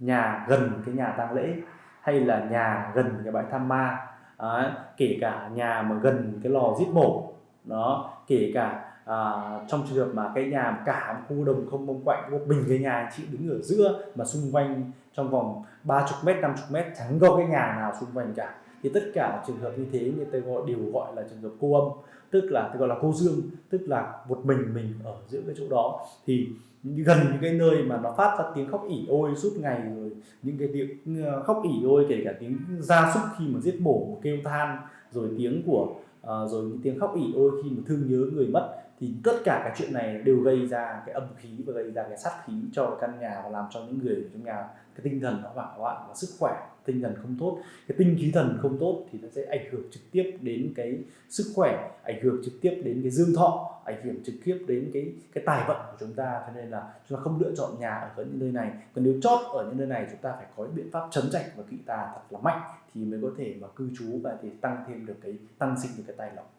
nhà gần cái nhà tang lễ hay là nhà gần cái bãi tham ma à, kể cả nhà mà gần cái lò giết mổ đó kể cả à, trong trường hợp mà cái nhà cả một khu đồng không mông quạnh một mình cái nhà chị đứng ở giữa mà xung quanh trong vòng 30 mét 50 mét chẳng có cái nhà nào xung quanh cả thì tất cả trường hợp như thế người ta gọi đều gọi là trường hợp cô âm tức là gọi là cô dương tức là một mình mình ở giữa cái chỗ đó. Thì gần những cái nơi mà nó phát ra tiếng khóc ỉ ôi suốt ngày rồi những cái tiếng ờ, khóc ỉ ôi kể cả tiếng gia súc khi mà giết bổ, kêu than rồi tiếng của Ờ, rồi những tiếng khóc ỉ ôi khi mà thương nhớ người mất thì tất cả các chuyện này đều gây ra cái âm khí và gây ra cái sát khí cho căn nhà và làm cho những người trong nhà. Cái tinh thần nó hoảng loạn và sức khỏe, tinh thần không tốt, cái tinh khí thần không tốt thì nó sẽ ảnh hưởng trực tiếp đến cái sức khỏe, ảnh hưởng trực tiếp đến cái dương thọ, ảnh hưởng trực tiếp đến cái cái tài vận của chúng ta. Cho nên là chúng ta không lựa chọn nhà ở những nơi này. Còn nếu chót ở những nơi này, chúng ta phải có biện pháp chấn chạch và kỵ tà thật là mạnh thì mới có thể mà cư trú và thì tăng thêm được cái, tăng sinh được cái tài lộc